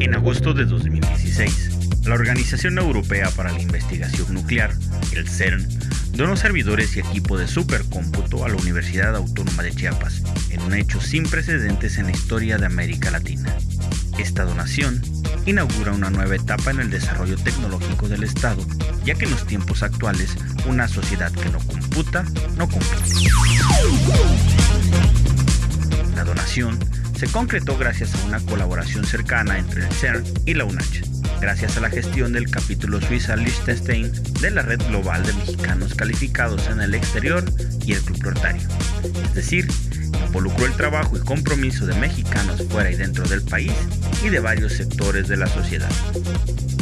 En agosto de 2016, la Organización Europea para la Investigación Nuclear, el CERN, donó servidores y equipo de supercómputo a la Universidad Autónoma de Chiapas, en un hecho sin precedentes en la historia de América Latina. Esta donación inaugura una nueva etapa en el desarrollo tecnológico del Estado, ya que en los tiempos actuales una sociedad que no computa, no compite. La donación se concretó gracias a una colaboración cercana entre el CERN y la UNACH, gracias a la gestión del capítulo Suiza Liechtenstein de la red global de mexicanos calificados en el exterior y el Club Rotario. Es decir, involucró el trabajo y compromiso de mexicanos fuera y dentro del país y de varios sectores de la sociedad.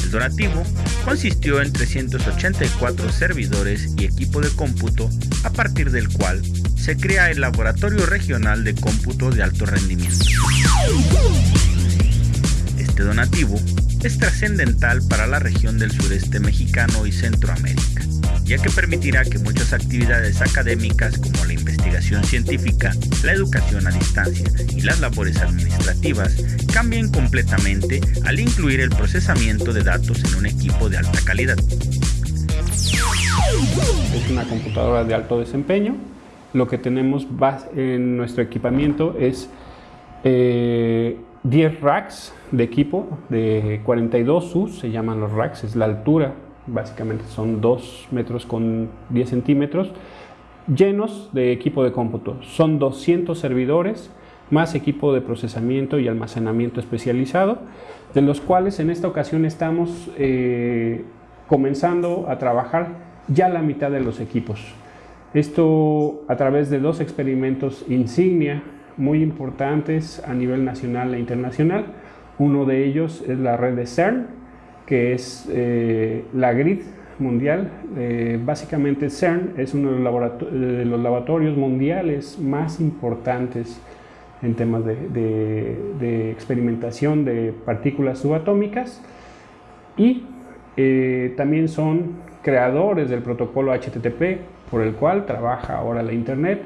El donativo consistió en 384 servidores y equipo de cómputo, a partir del cual se crea el Laboratorio Regional de Cómputo de Alto Rendimiento. Este donativo es trascendental para la región del sureste mexicano y Centroamérica, ya que permitirá que muchas actividades académicas como la investigación científica, la educación a distancia y las labores administrativas cambien completamente al incluir el procesamiento de datos en un equipo de alta calidad. Es una computadora de alto desempeño. Lo que tenemos en nuestro equipamiento es eh, 10 racks de equipo de 42 US, se llaman los racks, es la altura, básicamente son 2 metros con 10 centímetros, llenos de equipo de cómputo. Son 200 servidores, más equipo de procesamiento y almacenamiento especializado, de los cuales en esta ocasión estamos eh, comenzando a trabajar ya la mitad de los equipos. Esto a través de dos experimentos insignia muy importantes a nivel nacional e internacional. Uno de ellos es la red de CERN, que es eh, la grid mundial. Eh, básicamente CERN es uno de los, laboratorios mundiales más importantes en temas de, experimentación de partículas subatómicas y eh, también son creadores del protocolo HTTP por el cual trabaja ahora la Internet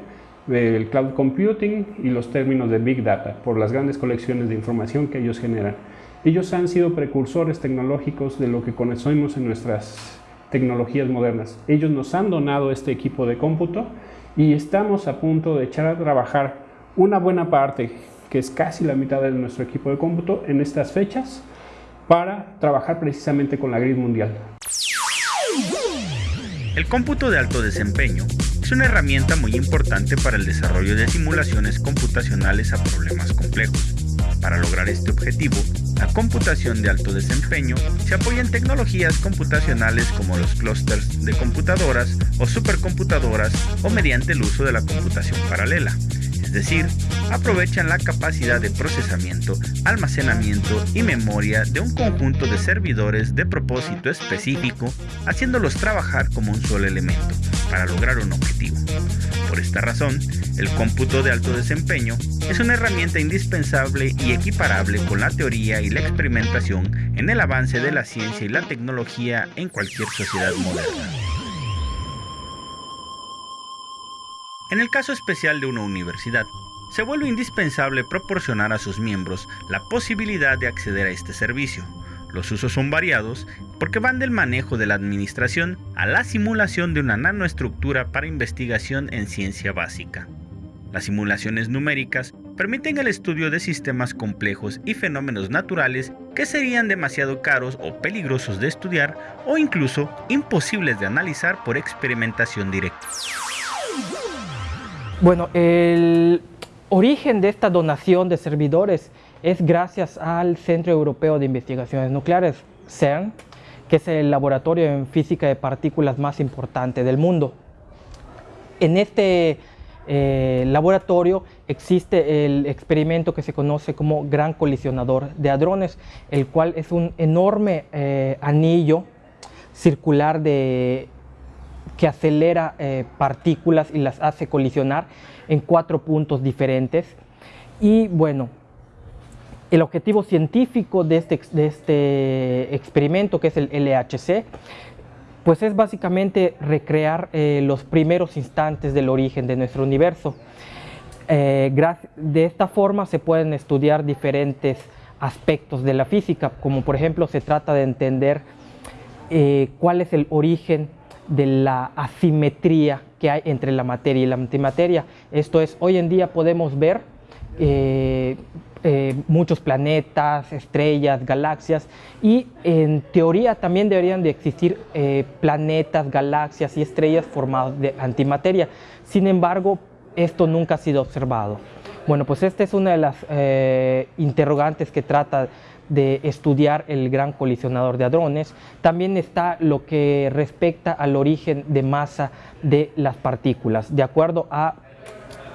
del cloud computing y los términos de big data por las grandes colecciones de información que ellos generan. Ellos han sido precursores tecnológicos de lo que conocemos en nuestras tecnologías modernas. Ellos nos han donado este equipo de cómputo y estamos a punto de echar a trabajar una buena parte, que es casi la mitad de nuestro equipo de cómputo, en estas fechas para trabajar precisamente con la grid mundial. El cómputo de alto desempeño es una herramienta muy importante para el desarrollo de simulaciones computacionales a problemas complejos. Para lograr este objetivo, la computación de alto desempeño se apoya en tecnologías computacionales como los clústeres de computadoras o supercomputadoras o mediante el uso de la computación paralela es decir, aprovechan la capacidad de procesamiento, almacenamiento y memoria de un conjunto de servidores de propósito específico, haciéndolos trabajar como un solo elemento para lograr un objetivo. Por esta razón, el cómputo de alto desempeño es una herramienta indispensable y equiparable con la teoría y la experimentación en el avance de la ciencia y la tecnología en cualquier sociedad moderna. En el caso especial de una universidad, se vuelve indispensable proporcionar a sus miembros la posibilidad de acceder a este servicio. Los usos son variados porque van del manejo de la administración a la simulación de una nanoestructura para investigación en ciencia básica. Las simulaciones numéricas permiten el estudio de sistemas complejos y fenómenos naturales que serían demasiado caros o peligrosos de estudiar o incluso imposibles de analizar por experimentación directa. Bueno, el origen de esta donación de servidores es gracias al Centro Europeo de Investigaciones Nucleares, CERN, que es el laboratorio en física de partículas más importante del mundo. En este eh, laboratorio existe el experimento que se conoce como Gran Colisionador de Hadrones, el cual es un enorme eh, anillo circular de que acelera eh, partículas y las hace colisionar en cuatro puntos diferentes. Y bueno, el objetivo científico de este, de este experimento, que es el LHC, pues es básicamente recrear eh, los primeros instantes del origen de nuestro universo. Eh, de esta forma se pueden estudiar diferentes aspectos de la física, como por ejemplo se trata de entender cuál es el origen de la asimetría que hay entre la materia y la antimateria. Esto es, hoy en día podemos ver eh, eh, muchos planetas, estrellas, galaxias y en teoría también deberían de existir planetas, galaxias y estrellas formados de antimateria. Sin embargo, esto nunca ha sido observado. Bueno, pues esta es una de las interrogantes que trata de estudiar el gran colisionador de hadrones. También está lo que respecta al origen de masa de las partículas. De acuerdo a,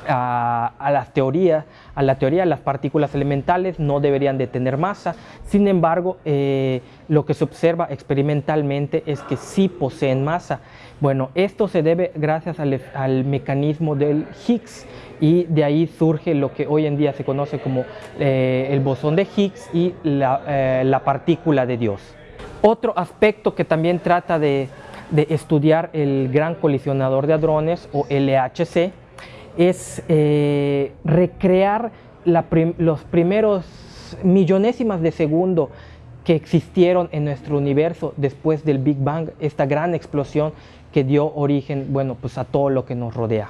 a, las teorías, a la teoría, las partículas elementales no deberían de tener masa. Sin embargo, eh, lo que se observa experimentalmente es que sí poseen masa. Bueno, esto se debe gracias al, mecanismo del Higgs y de ahí surge lo que hoy en día se conoce como eh, el bosón de Higgs y eh, la, partícula de Dios. Otro aspecto que también trata de, estudiar el gran colisionador de hadrones o LHC es eh, recrear los primeros millonésimas de segundo que existieron en nuestro universo después del Big Bang, esta gran explosión que dio origen bueno, pues a todo lo que nos rodea.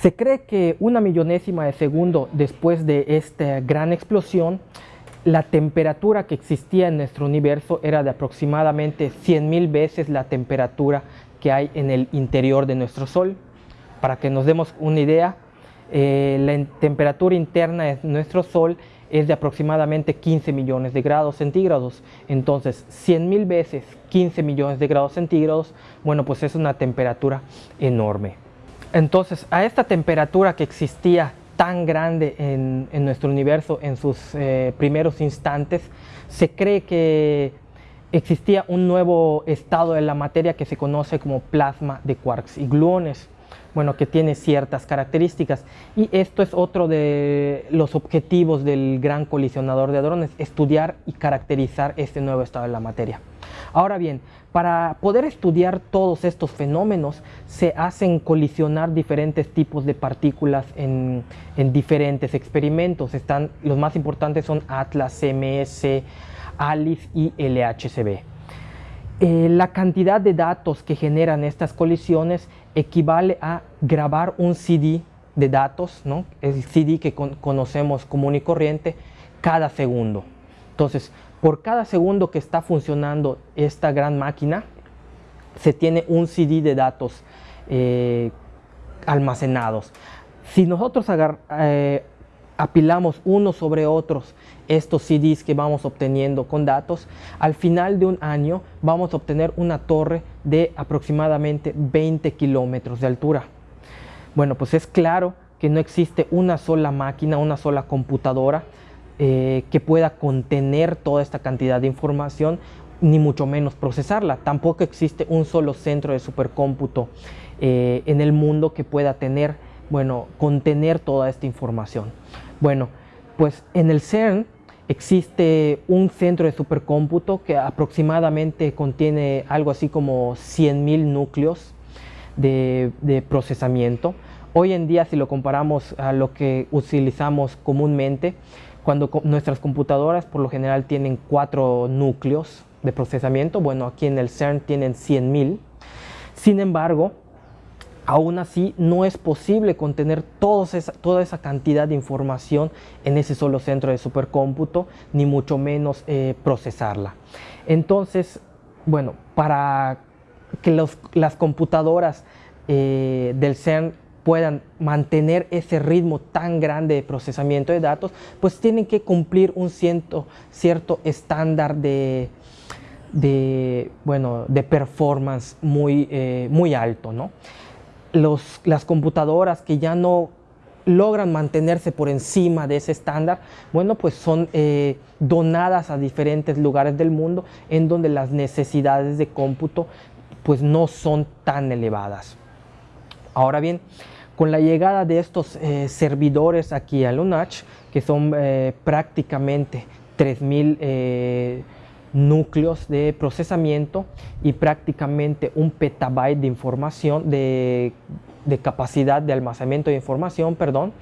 Se cree que una millonésima de segundo después de esta gran explosión, la temperatura que existía en nuestro universo era de aproximadamente 100.000 veces la temperatura que hay en el interior de nuestro Sol. Para que nos demos una idea, eh, la temperatura interna de nuestro Sol es de aproximadamente 15 millones de grados centígrados. Entonces, 100.000 veces 15 millones de grados centígrados, bueno, pues es una temperatura enorme. Entonces, a esta temperatura que existía tan grande en, nuestro universo en sus eh, primeros instantes, se cree que existía un nuevo estado de la materia que se conoce como plasma de quarks y gluones, bueno, que tiene ciertas características. Y esto es otro de los objetivos del gran colisionador de hadrones, estudiar y caracterizar este nuevo estado de la materia. Ahora bien, para poder estudiar todos estos fenómenos se hacen colisionar diferentes tipos de partículas en, diferentes experimentos. Están, los más importantes son ATLAS, CMS, ALICE y LHCb. Eh, la cantidad de datos que generan estas colisiones equivale a grabar un CD de datos, ¿no? el CD que conocemos común y corriente, cada segundo. Entonces, por cada segundo que está funcionando esta gran máquina, se tiene un CD de datos eh, almacenados. Si nosotros eh, apilamos unos sobre otros estos CDs que vamos obteniendo con datos, al final de un año vamos a obtener una torre de aproximadamente 20 kilómetros de altura. Bueno, pues es claro que no existe una sola máquina, una sola computadora eh, que pueda contener toda esta cantidad de información, ni mucho menos procesarla. Tampoco existe un solo centro de supercómputo eh, en el mundo que pueda tener, bueno, contener toda esta información. Bueno, pues en el CERN existe un centro de supercómputo que aproximadamente contiene algo así como 100.000 núcleos de, procesamiento. Hoy en día, si lo comparamos a lo que utilizamos comúnmente, cuando nuestras computadoras por lo general tienen cuatro núcleos de procesamiento, bueno, aquí en el CERN tienen 100.000. Sin embargo, aún así no es posible contener toda esa cantidad de información en ese solo centro de supercómputo, ni mucho menos eh, procesarla. Entonces, bueno, para que las computadoras eh, del CERN puedan mantener ese ritmo tan grande de procesamiento de datos, pues tienen que cumplir un cierto, estándar de, de, bueno, de performance muy, eh, muy alto. ¿no? Los, las computadoras que ya no logran mantenerse por encima de ese estándar, bueno, pues son eh, donadas a diferentes lugares del mundo en donde las necesidades de cómputo pues no son tan elevadas. Ahora bien, con la llegada de estos eh, servidores aquí a Lunach, que son eh, prácticamente 3.000 eh, núcleos de procesamiento y prácticamente un petabyte de información, de de capacidad de almacenamiento de información, perdón,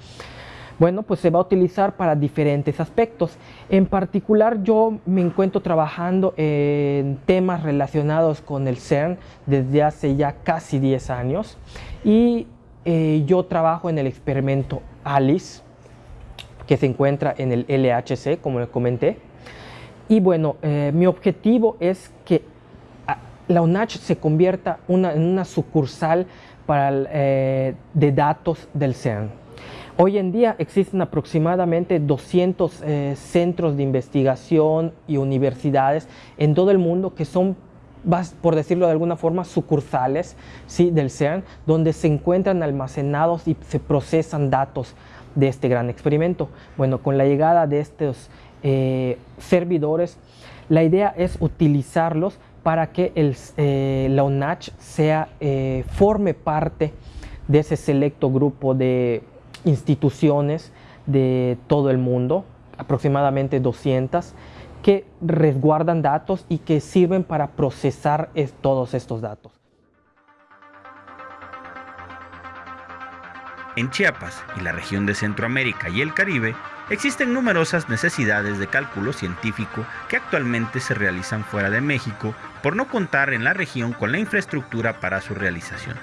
bueno, pues se va a utilizar para diferentes aspectos. En particular, yo me encuentro trabajando en temas relacionados con el CERN desde hace ya casi 10 años y eh, yo trabajo en el experimento ALICE, que se encuentra en el LHC, como les comenté. Y bueno, eh, mi objetivo es que ah, la UNACH se convierta en una sucursal para, eh, de datos del CERN. Hoy en día existen aproximadamente 200 eh, centros de investigación y universidades en todo el mundo que son, por decirlo de alguna forma, sucursales ¿sí? del CERN, donde se encuentran almacenados y se procesan datos de este gran experimento. Bueno, con la llegada de estos eh, servidores, la idea es utilizarlos para que el, eh, la UNACH sea, forme parte de ese selecto grupo de instituciones de todo el mundo, aproximadamente 200, que resguardan datos y que sirven para procesar todos estos datos. En Chiapas y la región de Centroamérica y el Caribe existen numerosas necesidades de cálculo científico que actualmente se realizan fuera de México por no contar en la región con la infraestructura para su realización.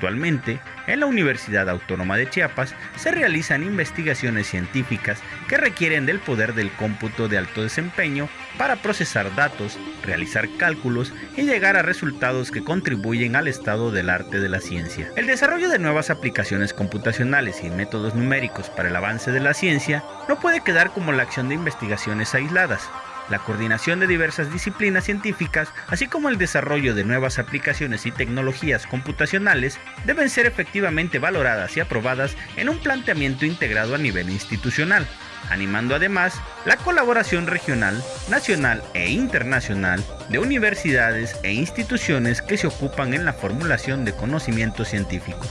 Actualmente, en la Universidad Autónoma de Chiapas se realizan investigaciones científicas que requieren del poder del cómputo de alto desempeño para procesar datos, realizar cálculos y llegar a resultados que contribuyen al estado del arte de la ciencia. El desarrollo de nuevas aplicaciones computacionales y métodos numéricos para el avance de la ciencia no puede quedar como la acción de investigaciones aisladas, la coordinación de diversas disciplinas científicas, así como el desarrollo de nuevas aplicaciones y tecnologías computacionales, deben ser efectivamente valoradas y aprobadas en un planteamiento integrado a nivel institucional, animando además la colaboración regional, nacional e internacional de universidades e instituciones que se ocupan en la formulación de conocimientos científicos.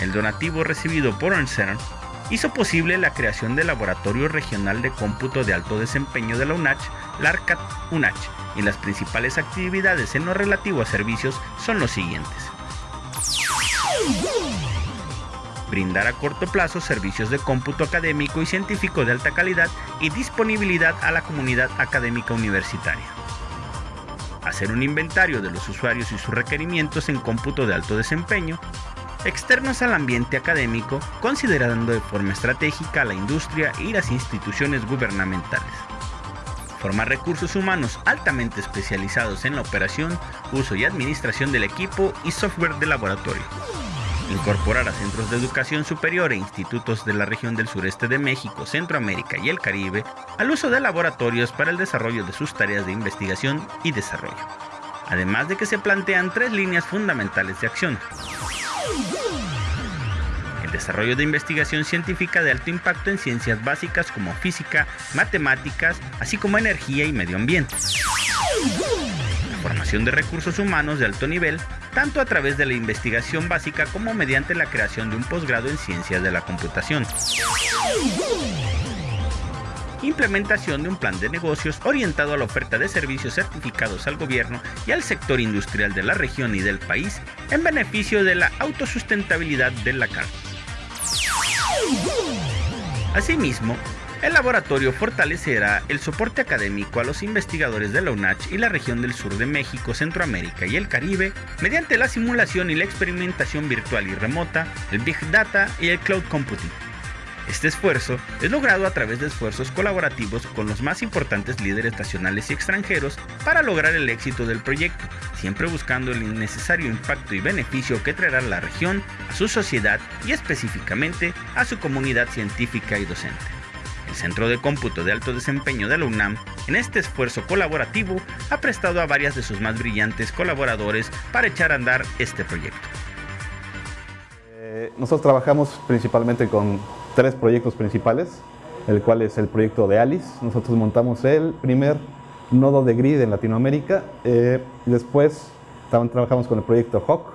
El donativo recibido por CERN hizo posible la creación del Laboratorio Regional de Cómputo de Alto Desempeño de la UNACH, LARCAT UNACH, y las principales actividades en lo relativo a servicios son los siguientes. Brindar a corto plazo servicios de cómputo académico y científico de alta calidad y disponibilidad a la comunidad académica universitaria. Hacer un inventario de los usuarios y sus requerimientos en cómputo de alto desempeño externos al ambiente académico, considerando de forma estratégica la industria y las instituciones gubernamentales. Formar recursos humanos altamente especializados en la operación, uso y administración del equipo y software de laboratorio. Incorporar a centros de educación superior e institutos de la región del sureste de México, Centroamérica y el Caribe al uso de laboratorios para el desarrollo de sus tareas de investigación y desarrollo. Además de que se plantean tres líneas fundamentales de acción. El desarrollo de investigación científica de alto impacto en ciencias básicas como física, matemáticas, así como energía y medio ambiente. La formación de recursos humanos de alto nivel, tanto a través de la investigación básica como mediante la creación de un posgrado en ciencias de la computación implementación de un plan de negocios orientado a la oferta de servicios certificados al gobierno y al sector industrial de la región y del país en beneficio de la autosustentabilidad de la carne. Asimismo, el laboratorio fortalecerá el soporte académico a los investigadores de la UNACH y la región del sur de México, Centroamérica y el Caribe mediante la simulación y la experimentación virtual y remota, el Big Data y el Cloud Computing. Este esfuerzo es logrado a través de esfuerzos colaborativos con los más importantes líderes nacionales y extranjeros para lograr el éxito del proyecto, siempre buscando el innecesario impacto y beneficio que traerá la región a su sociedad y específicamente a su comunidad científica y docente. El Centro de Cómputo de Alto Desempeño de la UNAM, en este esfuerzo colaborativo, ha prestado a varias de sus más brillantes colaboradores para echar a andar este proyecto. Eh, nosotros trabajamos principalmente con tres proyectos principales, el cual es el proyecto de ALICE. Nosotros montamos el primer nodo de grid en Latinoamérica. Eh, después trabajamos con el proyecto HOC,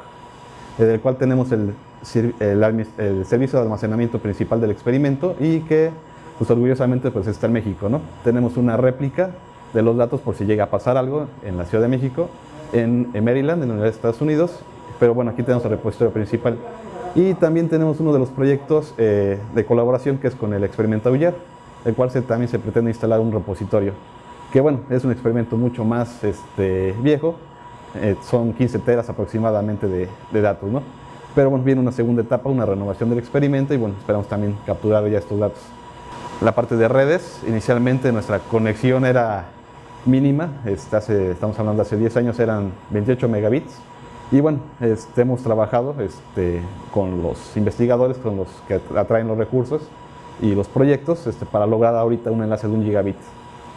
eh, del cual tenemos el, servicio de almacenamiento principal del experimento y que pues, orgullosamente pues, está en México. ¿no? Tenemos una réplica de los datos por si llega a pasar algo en la Ciudad de México en, Maryland, en la Universidad de Estados Unidos, pero bueno, aquí tenemos el repositorio principal. Y también tenemos uno de los proyectos eh, de colaboración que es con el experimento Auger, el cual también se pretende instalar un repositorio, que bueno, es un experimento mucho más este, viejo, eh, son 15 teras aproximadamente de, de datos, ¿no? Pero bueno, viene una segunda etapa, una renovación del experimento y bueno, esperamos también capturar ya estos datos. La parte de redes, inicialmente nuestra conexión era mínima, este, estamos hablando de hace 10 años eran 28 megabits, y bueno, este, hemos trabajado este, con los investigadores, con los que atraen los recursos y los proyectos este, para lograr ahorita un enlace de un gigabit.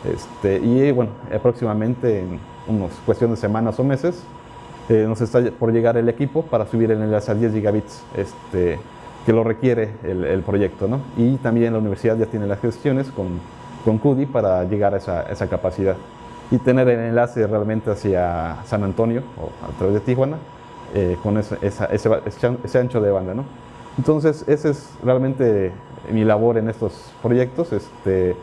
Este, y bueno, próximamente en unas cuestiones de semanas o meses eh, nos está por llegar el equipo para subir el enlace a 10 gigabits este, que lo requiere el, el proyecto. ¿no? Y también la universidad ya tiene las gestiones con, con CUDI para llegar a esa, esa capacidad y tener el enlace realmente hacia San Antonio o a través de Tijuana eh, con ese, ese, ancho de banda. ¿no? Entonces, esa es realmente mi labor en estos proyectos. Este,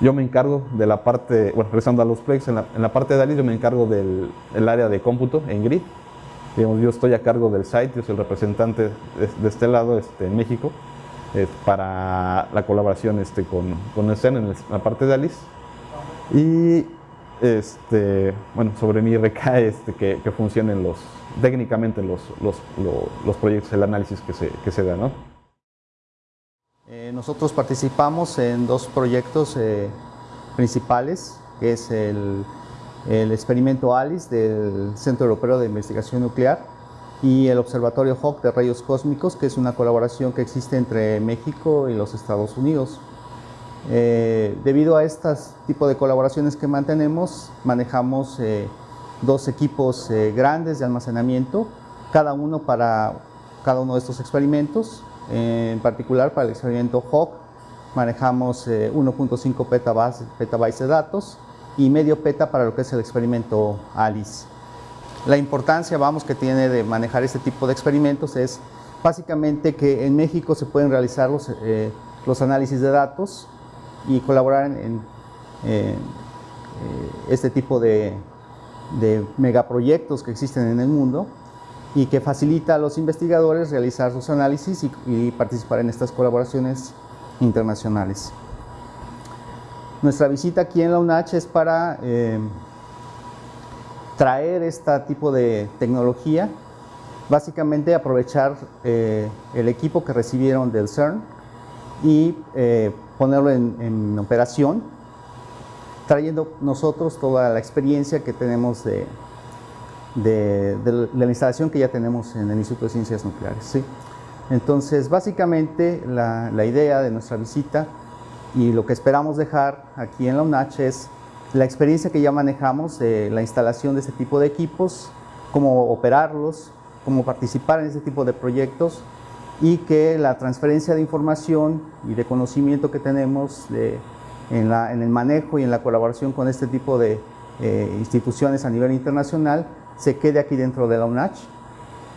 yo me encargo de la parte, bueno, regresando a los Plex, en la, en la parte de ALIS yo me encargo del el área de cómputo en GRID. Digamos, yo estoy a cargo del site, yo soy el representante de, este lado este, en México eh, para la colaboración este, con, con el CEN en la parte de ALIS. Y este, bueno, sobre mí recae este, que, funcionen los, técnicamente los, los, los, proyectos, el análisis que se, que se da. ¿no? Eh, nosotros participamos en dos proyectos eh, principales, que es el, el, experimento ALICE del Centro Europeo de Investigación Nuclear y el Observatorio HAWK de Rayos Cósmicos, que es una colaboración que existe entre México y los Estados Unidos. Eh, debido a este tipo de colaboraciones que mantenemos, manejamos eh, dos equipos eh, grandes de almacenamiento, cada uno para cada uno de estos experimentos. en particular, para el experimento HAWK, manejamos 1.5 petabytes, de datos y medio peta para lo que es el experimento ALICE. La importancia, vamos, que tiene de manejar este tipo de experimentos es básicamente que en México se pueden realizar los, los análisis de datos y colaborar en, eh, este tipo de, megaproyectos que existen en el mundo y que facilita a los investigadores realizar sus análisis y, participar en estas colaboraciones internacionales. Nuestra visita aquí en la UNACH es para eh, traer este tipo de tecnología, básicamente aprovechar eh, el equipo que recibieron del CERN y ponerlo en, operación, trayendo nosotros toda la experiencia que tenemos de, de, la instalación que ya tenemos en el Instituto de Ciencias Nucleares. ¿sí? Entonces, básicamente, la, la, idea de nuestra visita y lo que esperamos dejar aquí en la UNACH es la experiencia que ya manejamos de la instalación de este tipo de equipos, cómo operarlos, cómo participar en este tipo de proyectos y que la transferencia de información y de conocimiento que tenemos en, el manejo y en la colaboración con este tipo de eh, instituciones a nivel internacional se quede aquí dentro de la UNACH.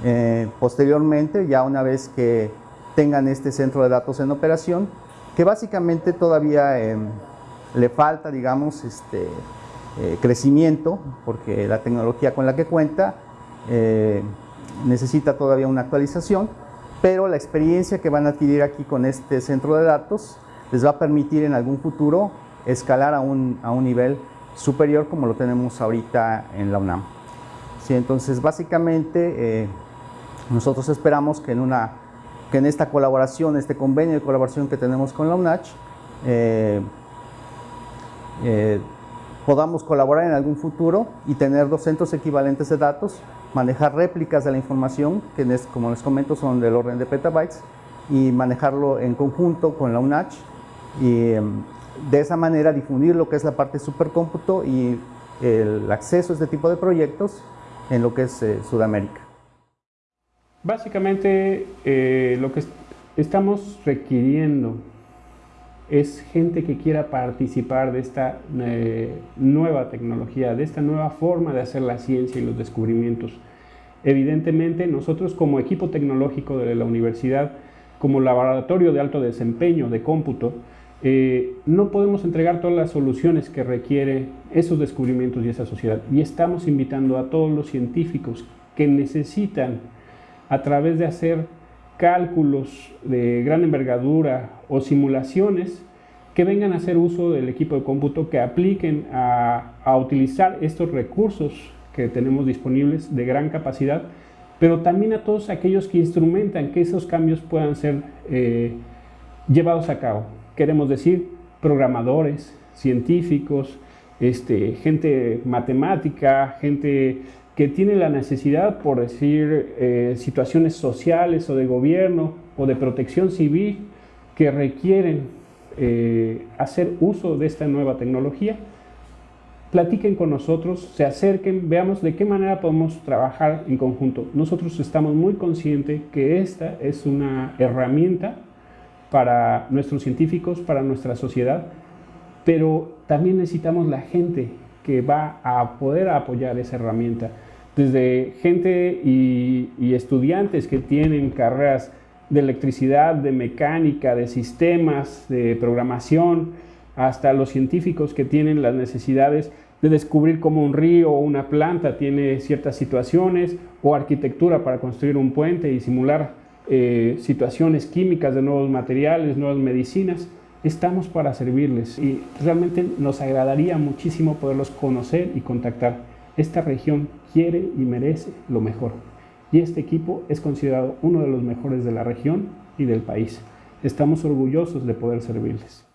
Eh, posteriormente, ya una vez que tengan este centro de datos en operación, que básicamente todavía em, le falta, digamos, este, eh, crecimiento, porque la tecnología con la que cuenta necesita todavía una actualización, pero la experiencia que van a adquirir aquí con este centro de datos les va a permitir en algún futuro escalar a un, a un nivel superior como lo tenemos ahorita en la UNAM. Sí, entonces, básicamente, eh, nosotros esperamos que en, una, que en esta colaboración, este convenio de colaboración que tenemos con la UNACH, eh, eh, podamos colaborar en algún futuro y tener dos centros equivalentes de datos manejar réplicas de la información, que como les comento son del orden de petabytes, y manejarlo en conjunto con la UNACH y em, de esa manera difundir lo que es la parte supercómputo y el acceso a este tipo de proyectos en lo que es eh, Sudamérica. Básicamente eh, lo que estamos requiriendo es gente que quiera participar de esta eh, nueva tecnología, de esta nueva forma de hacer la ciencia y los descubrimientos. Evidentemente, nosotros como equipo tecnológico de la universidad, como laboratorio de alto desempeño de cómputo, eh, no podemos entregar todas las soluciones que requiere esos descubrimientos y esa sociedad. Y estamos invitando a todos los científicos que necesitan, a través de hacer cálculos de gran envergadura o simulaciones, que vengan a hacer uso del equipo de cómputo, que apliquen a, utilizar estos recursos que tenemos disponibles de gran capacidad, pero también a todos aquellos que instrumentan que esos cambios puedan ser eh, llevados a cabo. Queremos decir programadores, científicos, este, gente matemática, gente que tiene la necesidad, por decir, eh, situaciones sociales o de gobierno o de protección civil que requieren eh, hacer uso de esta nueva tecnología, platiquen con nosotros, se acerquen, veamos de qué manera podemos trabajar en conjunto. Nosotros estamos muy conscientes que esta es una herramienta para nuestros científicos, para nuestra sociedad, pero también necesitamos la gente que va a poder apoyar esa herramienta. Desde gente y, estudiantes que tienen carreras de electricidad, de mecánica, de sistemas, de programación, hasta los científicos que tienen las necesidades de descubrir cómo un río o una planta tiene ciertas situaciones, o arquitectura para construir un puente y simular eh, situaciones químicas de nuevos materiales, nuevas medicinas, estamos para servirles y realmente nos agradaría muchísimo poderlos conocer y contactar. Esta región quiere y merece lo mejor y este equipo es considerado uno de los mejores de la región y del país. Estamos orgullosos de poder servirles.